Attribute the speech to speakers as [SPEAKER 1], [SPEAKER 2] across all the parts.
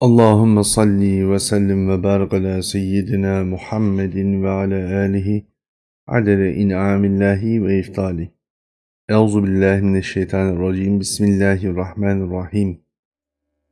[SPEAKER 1] Allahümme salli ve sellim ve barik ala seyyidina Muhammedin ve ala alihi adede in'amillahi ve iftali. Euzu billahi mineşşeytanirracim. Bismillahirrahmanirrahim.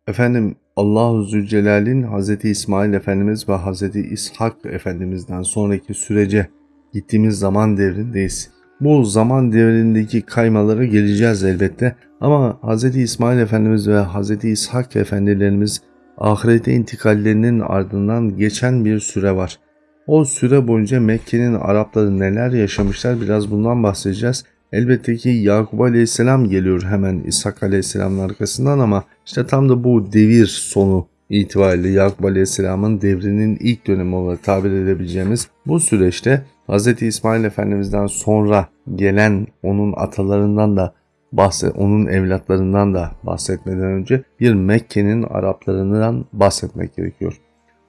[SPEAKER 1] Efendim Allahu Zülcelal'in Hz. İsmail Efendimiz ve Hz. İshak Efendimiz'den sonraki sürece gittiğimiz zaman devrindeyiz. Bu zaman devrindeki kaymalara geleceğiz elbette ama Hz. İsmail Efendimiz ve Hz. İshak Efendilerimiz ahirete intikallerinin ardından geçen bir süre var. O süre boyunca Mekke'nin Arapları neler yaşamışlar biraz bundan bahsedeceğiz. Elbette ki Yakup Aleyhisselam geliyor hemen İshak Aleyhisselam'ın arkasından ama işte tam da bu devir sonu itibariyle Yakup Aleyhisselam'ın devrinin ilk dönemi olarak tabir edebileceğimiz bu süreçte Hz. İsmail Efendimiz'den sonra gelen onun atalarından da bahset, onun evlatlarından da bahsetmeden önce bir Mekke'nin Araplarından bahsetmek gerekiyor.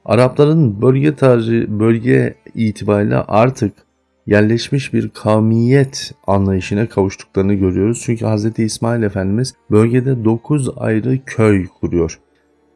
[SPEAKER 1] Arapların bölge tarzı, bölge itibariyle artık yerleşmiş bir kavmiyet anlayışına kavuştuklarını görüyoruz. Çünkü Hz. İsmail Efendimiz bölgede 9 ayrı köy kuruyor.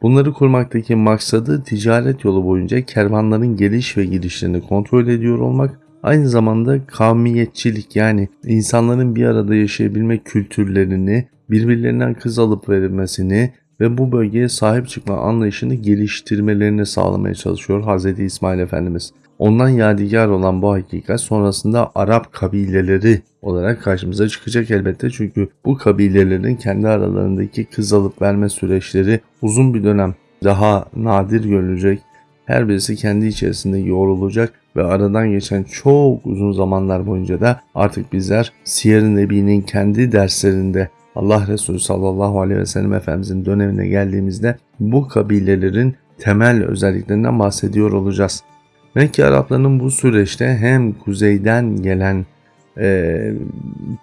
[SPEAKER 1] Bunları kurmaktaki maksadı ticaret yolu boyunca kervanların geliş ve gidişlerini kontrol ediyor olmak Aynı zamanda kavmiyetçilik yani insanların bir arada yaşayabilme kültürlerini, birbirlerinden kız alıp verilmesini ve bu bölgeye sahip çıkma anlayışını geliştirmelerini sağlamaya çalışıyor Hz. İsmail Efendimiz. Ondan yadigar olan bu hakikat sonrasında Arap kabileleri olarak karşımıza çıkacak elbette. Çünkü bu kabilelerin kendi aralarındaki kız alıp verme süreçleri uzun bir dönem daha nadir görülecek. Her birisi kendi içerisinde yoğrulacak ve aradan geçen çok uzun zamanlar boyunca da artık bizler Siyer-i Nebi'nin kendi derslerinde Allah Resulü sallallahu aleyhi ve sellem Efendimizin dönemine geldiğimizde bu kabilelerin temel özelliklerinden bahsediyor olacağız. Mekke Araplarının bu süreçte hem kuzeyden gelen e,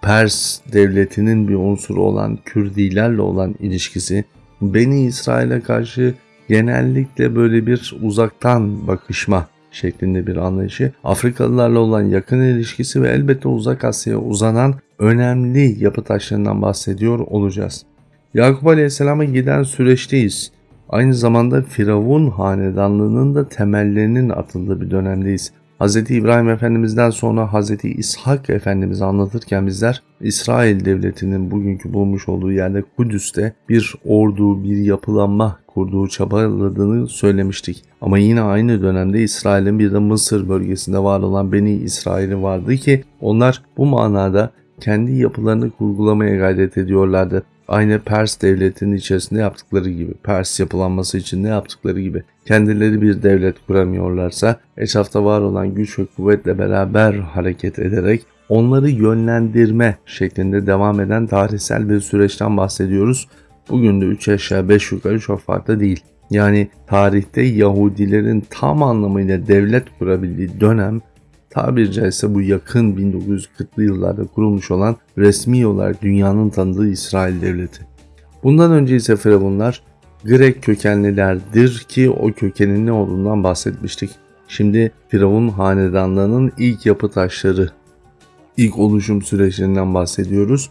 [SPEAKER 1] Pers devletinin bir unsuru olan Kürdilerle olan ilişkisi, Beni İsrail'e karşı genellikle böyle bir uzaktan bakışma şeklinde bir anlayışı, Afrikalılarla olan yakın ilişkisi ve elbette uzak Asya'ya uzanan önemli yapı taşlarından bahsediyor olacağız. Yakup Aleyhisselam'a giden süreçteyiz. Aynı zamanda Firavun hanedanlığının da temellerinin atıldığı bir dönemdeyiz. Hz. İbrahim Efendimiz'den sonra Hz. İshak Efendimiz'i anlatırken bizler İsrail Devleti'nin bugünkü bulmuş olduğu yerde Kudüs'te bir ordu, bir yapılanma kurduğu çabaladığını söylemiştik. Ama yine aynı dönemde İsrail'in bir de Mısır bölgesinde var olan Beni İsrail'i vardı ki onlar bu manada kendi yapılarını kurgulamaya gayret ediyorlardı. Aynı Pers devletinin içerisinde yaptıkları gibi, Pers yapılanması için ne yaptıkları gibi kendileri bir devlet kuramıyorlarsa etrafta var olan güç ve kuvvetle beraber hareket ederek onları yönlendirme şeklinde devam eden tarihsel bir süreçten bahsediyoruz. Bugün de 3 aşağı 5 yukarı çok farklı değil. Yani tarihte Yahudilerin tam anlamıyla devlet kurabildiği dönem tabiri caizse bu yakın 1940'lı yıllarda kurulmuş olan resmi olarak dünyanın tanıdığı İsrail devleti. Bundan önce ise Firavunlar Grek kökenlilerdir ki o kökenin ne olduğundan bahsetmiştik. Şimdi Firavun hanedanlarının ilk yapı taşları, ilk oluşum süreçlerinden bahsediyoruz.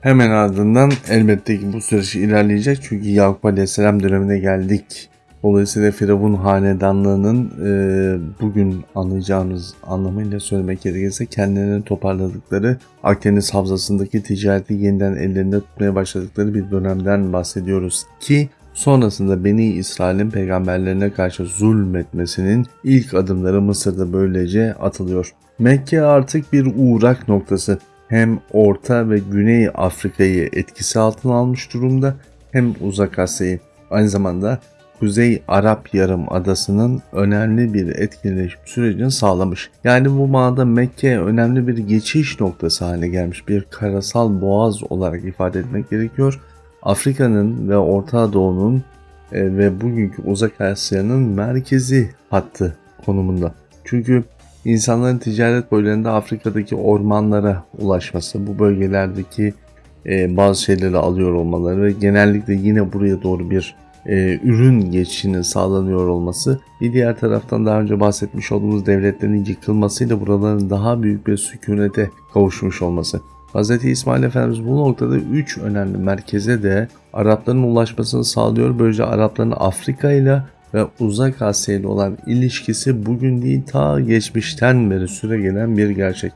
[SPEAKER 1] Hemen ardından elbette ki bu süreç ilerleyecek çünkü Yakup Aleyhisselam dönemine geldik. Dolayısıyla Firavun hanedanlığının e, bugün anlayacağımız anlamıyla söylemek gerekirse kendilerini toparladıkları Akdeniz havzasındaki ticareti yeniden ellerinde tutmaya başladıkları bir dönemden bahsediyoruz ki sonrasında Beni İsrail'in peygamberlerine karşı zulmetmesinin ilk adımları Mısır'da böylece atılıyor. Mekke artık bir uğrak noktası hem Orta ve Güney Afrika'yı etkisi altına almış durumda hem Uzak Asya'yı. Aynı zamanda Kuzey Arap Yarım Adası'nın önemli bir etkileşim sürecini sağlamış. Yani bu manada Mekke önemli bir geçiş noktası haline gelmiş bir karasal boğaz olarak ifade etmek gerekiyor. Afrika'nın ve Orta Doğu'nun e, ve bugünkü Uzak Asya'nın merkezi hattı konumunda. Çünkü insanların ticaret boylarında Afrika'daki ormanlara ulaşması, bu bölgelerdeki e, bazı şeyleri alıyor olmaları ve genellikle yine buraya doğru bir e, ürün geçişinin sağlanıyor olması, bir diğer taraftan daha önce bahsetmiş olduğumuz devletlerin yıkılmasıyla buraların daha büyük bir sükunete kavuşmuş olması. Hz. İsmail Efendimiz bu noktada 3 önemli merkeze de Arapların ulaşmasını sağlıyor. Böylece Arapların Afrika ile ve Uzak Asya ile olan ilişkisi bugün değil ta geçmişten beri süre gelen bir gerçek.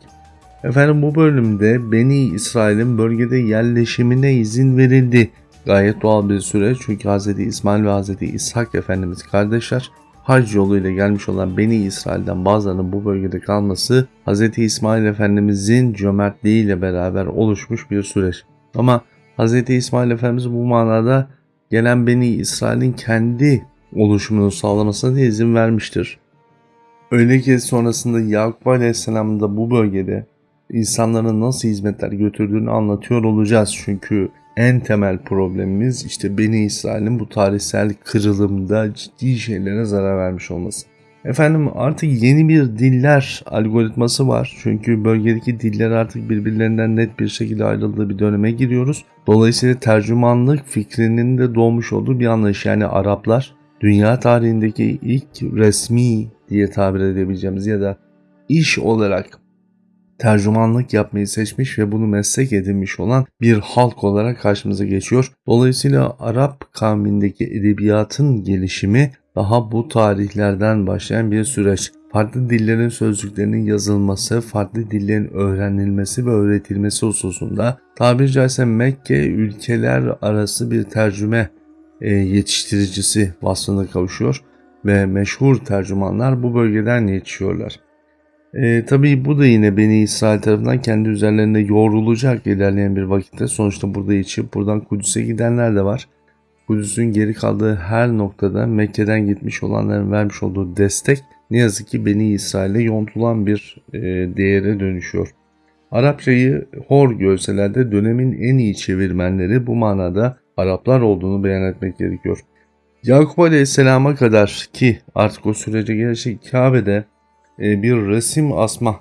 [SPEAKER 1] Efendim bu bölümde Beni İsrail'in bölgede yerleşimine izin verildi. Gayet doğal bir süreç çünkü Hz. İsmail ve Hz. İshak Efendimiz kardeşler hac yoluyla gelmiş olan Beni İsrail'den bazılarının bu bölgede kalması Hz. İsmail Efendimizin cömertliğiyle beraber oluşmuş bir süreç. Ama Hz. İsmail Efendimiz bu manada gelen Beni İsrail'in kendi oluşumunu sağlamasına da izin vermiştir. Öyle ki sonrasında Yakup Aleyhisselam da bu bölgede insanların nasıl hizmetler götürdüğünü anlatıyor olacağız. Çünkü en temel problemimiz işte Beni İsrail'in bu tarihsel kırılımda ciddi şeylere zarar vermiş olması. Efendim artık yeni bir diller algoritması var. Çünkü bölgedeki diller artık birbirlerinden net bir şekilde ayrıldığı bir döneme giriyoruz. Dolayısıyla tercümanlık fikrinin de doğmuş olduğu bir anlayış. Yani Araplar dünya tarihindeki ilk resmi diye tabir edebileceğimiz ya da iş olarak tercümanlık yapmayı seçmiş ve bunu meslek edinmiş olan bir halk olarak karşımıza geçiyor. Dolayısıyla Arap kavmindeki edebiyatın gelişimi daha bu tarihlerden başlayan bir süreç. Farklı dillerin sözcüklerinin yazılması, farklı dillerin öğrenilmesi ve öğretilmesi hususunda tabiri caizse Mekke ülkeler arası bir tercüme e, yetiştiricisi vasfına kavuşuyor ve meşhur tercümanlar bu bölgeden yetişiyorlar. E, tabii bu da yine Beni İsrail tarafından kendi üzerlerinde yoğrulacak ilerleyen bir vakitte. Sonuçta burada içip buradan Kudüs'e gidenler de var. Kudüs'ün geri kaldığı her noktada Mekke'den gitmiş olanların vermiş olduğu destek ne yazık ki Beni İsrail'e yontulan bir e, değere dönüşüyor. Arapçayı hor görseler de dönemin en iyi çevirmenleri bu manada Araplar olduğunu beyan etmek gerekiyor. Yakup Aleyhisselam'a kadar ki artık o sürece gelecek Kabe'de bir resim asma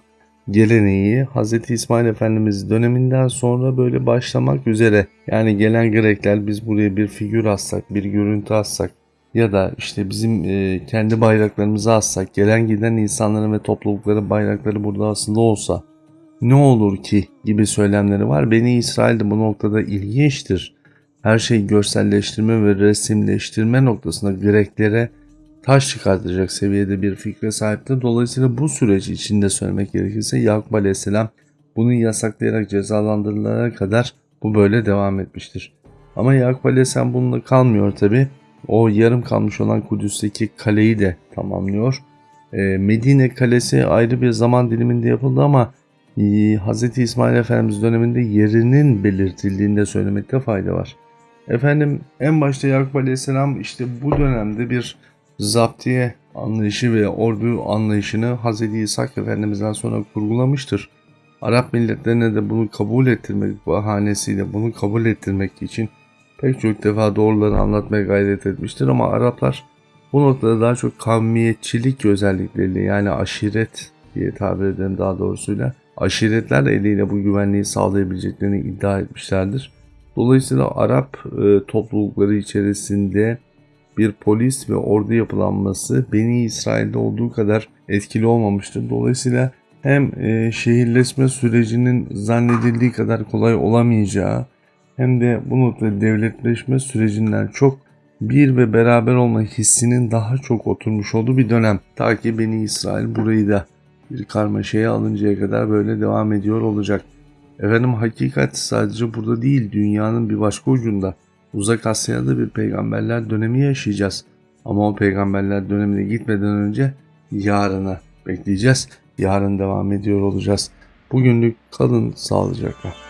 [SPEAKER 1] geleneği Hz. İsmail Efendimiz döneminden sonra böyle başlamak üzere. Yani gelen Grekler biz buraya bir figür assak, bir görüntü assak ya da işte bizim e, kendi bayraklarımızı assak, gelen giden insanların ve toplulukların bayrakları burada aslında olsa ne olur ki gibi söylemleri var. Beni İsrail bu noktada ilginçtir. Her şeyi görselleştirme ve resimleştirme noktasında Greklere taş çıkartacak seviyede bir fikre sahipti. Dolayısıyla bu süreç içinde söylemek gerekirse Yakup Aleyhisselam bunu yasaklayarak cezalandırılana kadar bu böyle devam etmiştir. Ama Yakup Aleyhisselam bununla kalmıyor tabi. O yarım kalmış olan Kudüs'teki kaleyi de tamamlıyor. Ee, Medine kalesi ayrı bir zaman diliminde yapıldı ama e, Hz. İsmail Efendimiz döneminde yerinin belirtildiğinde söylemekte fayda var. Efendim en başta Yakup Aleyhisselam işte bu dönemde bir zaptiye anlayışı ve ordu anlayışını Hz. İshak Efendimiz'den sonra kurgulamıştır. Arap milletlerine de bunu kabul ettirmek bahanesiyle bunu kabul ettirmek için pek çok defa doğruları anlatmaya gayret etmiştir ama Araplar bu noktada daha çok kavmiyetçilik özellikleriyle yani aşiret diye tabir edelim daha doğrusuyla aşiretler eliyle bu güvenliği sağlayabileceklerini iddia etmişlerdir. Dolayısıyla Arap e, toplulukları içerisinde bir polis ve ordu yapılanması Beni İsrail'de olduğu kadar etkili olmamıştır. Dolayısıyla hem e, şehirleşme sürecinin zannedildiği kadar kolay olamayacağı hem de bu noktada devletleşme sürecinden çok bir ve beraber olma hissinin daha çok oturmuş olduğu bir dönem. Ta ki Beni İsrail burayı da bir karmaşaya alıncaya kadar böyle devam ediyor olacak. Efendim hakikat sadece burada değil dünyanın bir başka ucunda. Uzak Asya'da bir peygamberler dönemi yaşayacağız. Ama o peygamberler dönemine gitmeden önce yarına bekleyeceğiz. Yarın devam ediyor olacağız. Bugünlük kalın sağlıcakla.